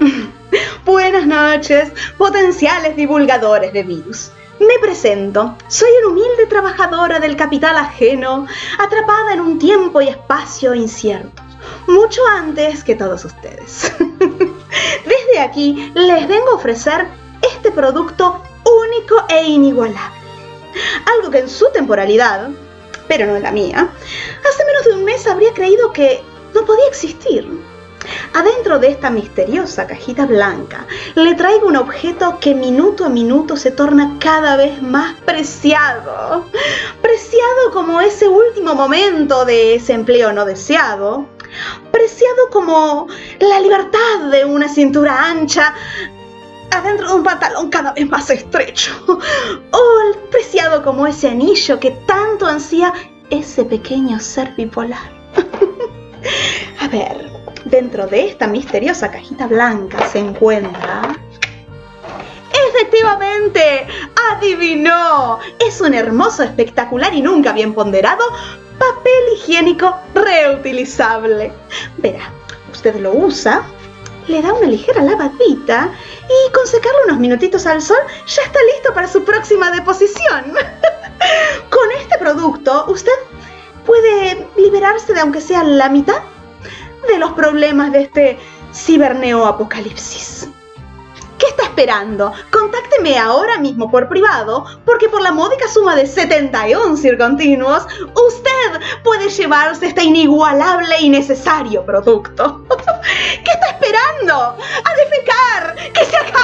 Buenas noches, potenciales divulgadores de virus. Me presento, soy una humilde trabajadora del capital ajeno, atrapada en un tiempo y espacio inciertos, mucho antes que todos ustedes. Desde aquí les vengo a ofrecer este producto único e inigualable. Algo que en su temporalidad, pero no en la mía, hace menos de un mes habría creído que no podía existir. Adentro de esta misteriosa cajita blanca le traigo un objeto que minuto a minuto se torna cada vez más preciado. Preciado como ese último momento de ese empleo no deseado. Preciado como la libertad de una cintura ancha adentro de un pantalón cada vez más estrecho. O preciado como ese anillo que tanto ansía ese pequeño ser bipolar. A ver, Dentro de esta misteriosa cajita blanca se encuentra... ¡Efectivamente! ¡Adivinó! Es un hermoso, espectacular y nunca bien ponderado papel higiénico reutilizable. Verá, usted lo usa, le da una ligera lavadita y con secarlo unos minutitos al sol ya está listo para su próxima deposición. con este producto usted puede liberarse de aunque sea la mitad de los problemas de este ciberneo apocalipsis. ¿Qué está esperando? Contácteme ahora mismo por privado, porque por la módica suma de 71 circontinuos, usted puede llevarse este inigualable y necesario producto. ¿Qué está esperando? ¡A defecar! ¡Que se mundo!